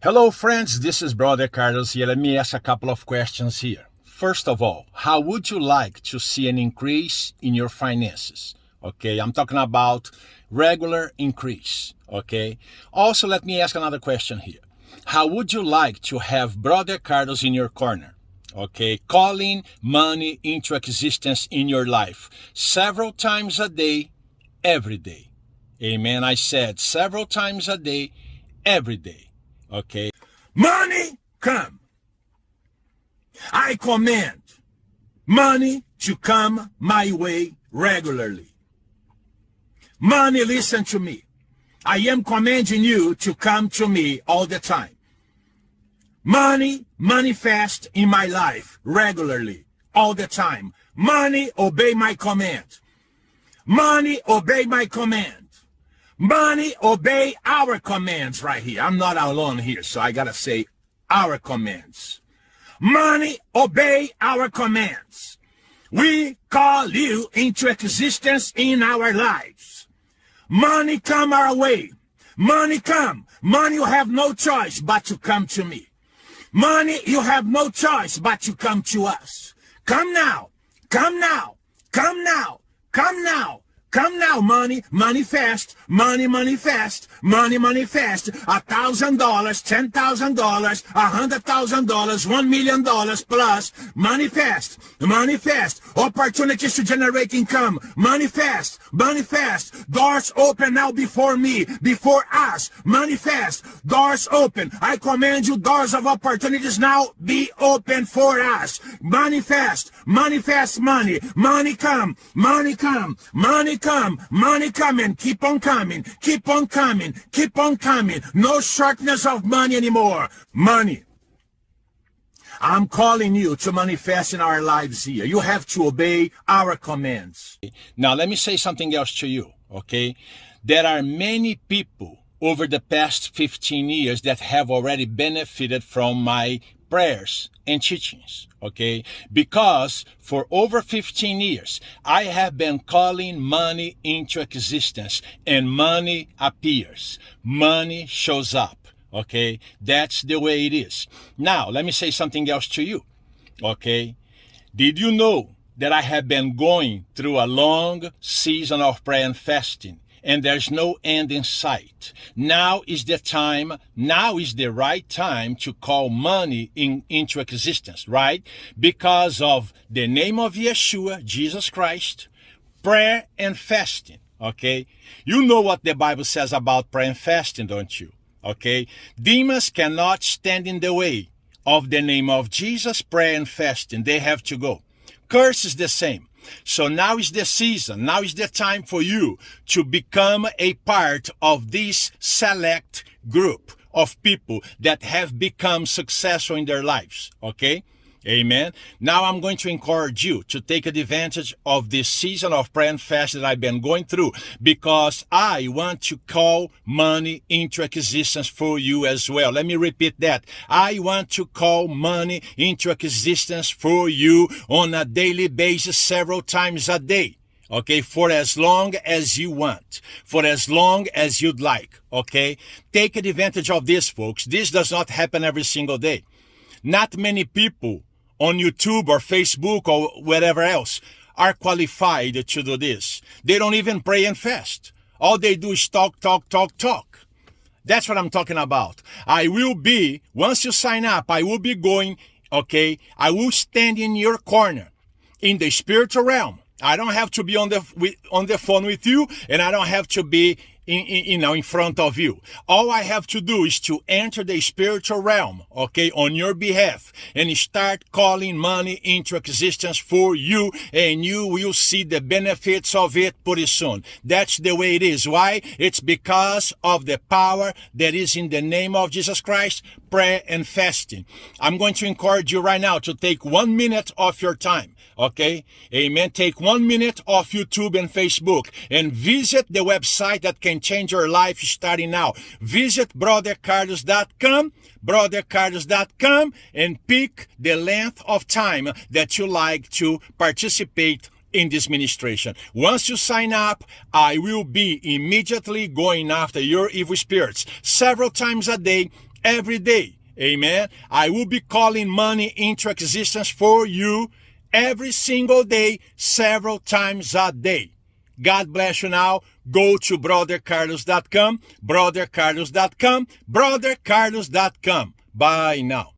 Hello, friends. This is Brother Carlos here. Let me ask a couple of questions here. First of all, how would you like to see an increase in your finances? Okay, I'm talking about regular increase. Okay. Also, let me ask another question here. How would you like to have Brother Carlos in your corner? Okay, calling money into existence in your life several times a day, every day. Amen. I said several times a day, every day. Okay. Money come. I command money to come my way regularly. Money, listen to me. I am commanding you to come to me all the time. Money manifest in my life regularly, all the time. Money obey my command. Money obey my command. Money obey our commands right here. I'm not alone here, so I gotta say our commands. Money obey our commands. We call you into existence in our lives. Money come our way. Money come. Money you have no choice but to come to me. Money, you have no choice but to come to us. Come now. Come now. Come now. Come now. Come now, money, money fast, money, money fast, money, money fast. A thousand dollars, ten thousand dollars, a hundred thousand dollars, one million dollars plus. Money fast, money fast. Opportunities to generate income. Money fast, money fast. Doors open now before me, before us. Money fast. Doors open. I command you, doors of opportunities now be open for us. Money fast, money fast, money, money come, money come, money come, money coming, keep on coming, keep on coming, keep on coming. No shortness of money anymore. Money. I'm calling you to manifest in our lives here. You have to obey our commands. Now, let me say something else to you, okay? There are many people over the past 15 years that have already benefited from my prayers and teachings, okay? Because for over 15 years, I have been calling money into existence and money appears. Money shows up, okay? That's the way it is. Now, let me say something else to you, okay? Did you know that I have been going through a long season of prayer and fasting? And there's no end in sight. Now is the time, now is the right time to call money in, into existence, right? Because of the name of Yeshua, Jesus Christ, prayer and fasting, okay? You know what the Bible says about prayer and fasting, don't you? Okay? Demons cannot stand in the way of the name of Jesus, prayer and fasting. They have to go. Curse is the same. So now is the season, now is the time for you to become a part of this select group of people that have become successful in their lives, okay? Amen. Now I'm going to encourage you to take advantage of this season of prayer and fast that I've been going through because I want to call money into existence for you as well. Let me repeat that. I want to call money into existence for you on a daily basis several times a day okay for as long as you want for as long as you'd like okay take advantage of this folks this does not happen every single day not many people on YouTube or Facebook or wherever else are qualified to do this. They don't even pray and fast. All they do is talk, talk, talk, talk. That's what I'm talking about. I will be, once you sign up, I will be going, okay, I will stand in your corner in the spiritual realm. I don't have to be on the, on the phone with you and I don't have to be in, in, you know, in front of you. All I have to do is to enter the spiritual realm, okay, on your behalf and start calling money into existence for you and you will see the benefits of it pretty soon. That's the way it is. Why? It's because of the power that is in the name of Jesus Christ, prayer and fasting. I'm going to encourage you right now to take one minute of your time Okay? Amen. Take one minute off YouTube and Facebook and visit the website that can change your life starting now. Visit brothercarlos.com, brothercarlos.com and pick the length of time that you like to participate in this ministration. Once you sign up, I will be immediately going after your evil spirits several times a day, every day. Amen. I will be calling money into existence for you every single day, several times a day. God bless you now. Go to brothercarlos.com, brothercarlos.com, brothercarlos.com. Bye now.